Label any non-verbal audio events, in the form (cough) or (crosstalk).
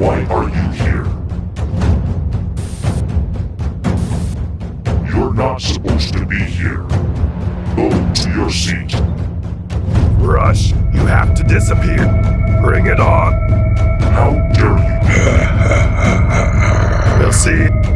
Why are you here? You're not supposed to be here. Go to your seat. Rush, you have to disappear. Bring it on. How dare you? (laughs) we'll see.